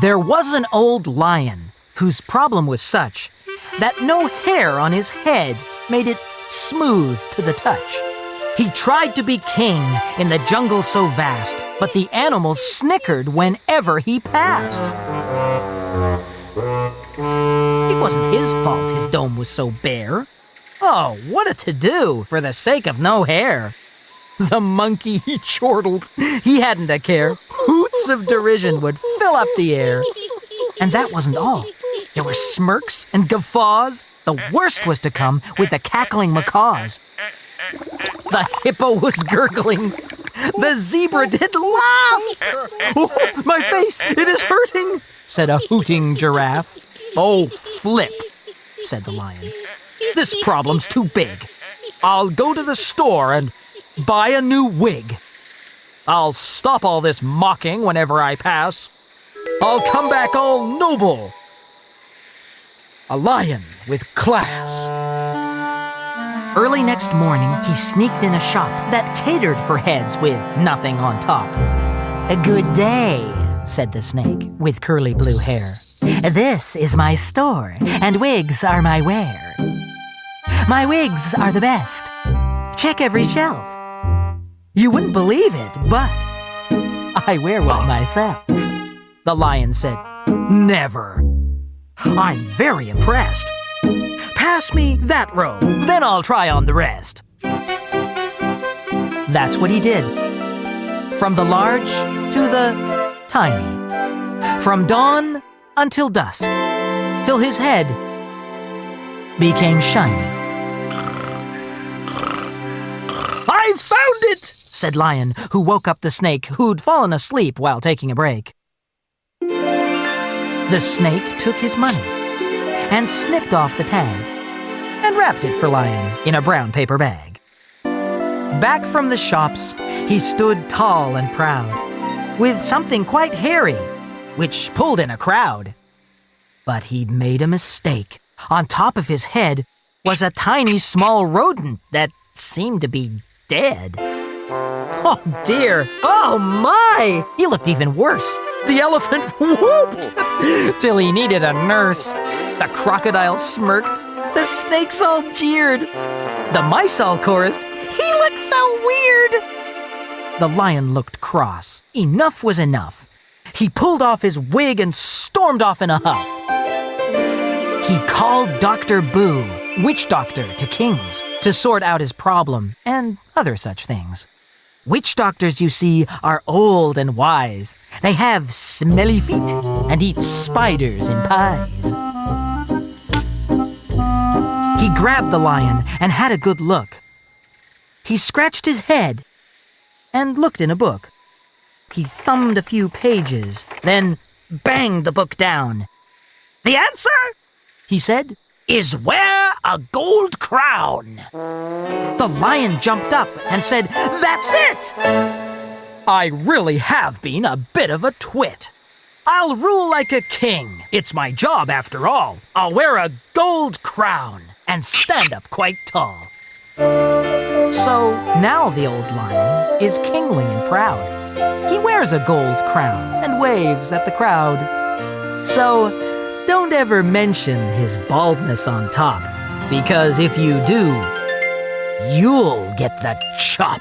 There was an old lion whose problem was such that no hair on his head made it smooth to the touch. He tried to be king in the jungle so vast, but the animals snickered whenever he passed. It wasn't his fault his dome was so bare. Oh, what a to do for the sake of no hair. The monkey he chortled. He hadn't a care. Hoots of derision would fill up the air. And that wasn't all. There were smirks and guffaws. The worst was to come with the cackling macaws. The hippo was gurgling. The zebra did laugh. Oh, my face, it is hurting, said a hooting giraffe. Oh, flip, said the lion. This problem's too big. I'll go to the store and buy a new wig. I'll stop all this mocking whenever I pass. I'll come back all noble. A lion with class. Early next morning, he sneaked in a shop that catered for heads with nothing on top. A good day, said the snake with curly blue hair. This is my store, and wigs are my wear. My wigs are the best. Check every shelf. You wouldn't believe it, but I wear one myself. The lion said, Never. I'm very impressed. Pass me that robe, then I'll try on the rest. That's what he did. From the large to the tiny. From dawn until dusk. Till his head became shiny. I've found it! said Lion, who woke up the snake, who'd fallen asleep while taking a break. The snake took his money and snipped off the tag and wrapped it for Lion in a brown paper bag. Back from the shops, he stood tall and proud, with something quite hairy, which pulled in a crowd. But he'd made a mistake. On top of his head was a tiny small rodent that seemed to be dead. Oh dear, oh my! He looked even worse. The elephant whooped till he needed a nurse. The crocodile smirked. The snakes all jeered. The mice all chorused. He looks so weird. The lion looked cross. Enough was enough. He pulled off his wig and stormed off in a huff. He called Dr. Boo, witch doctor to kings, to sort out his problem and other such things. Witch doctors, you see, are old and wise. They have smelly feet and eat spiders in pies. He grabbed the lion and had a good look. He scratched his head and looked in a book. He thumbed a few pages, then banged the book down. The answer, he said, is wear a gold crown. The lion jumped up and said, That's it! I really have been a bit of a twit. I'll rule like a king. It's my job after all. I'll wear a gold crown and stand up quite tall. So now the old lion is kingly and proud. He wears a gold crown and waves at the crowd. So don't ever mention his baldness on top, because if you do, you'll get the chop.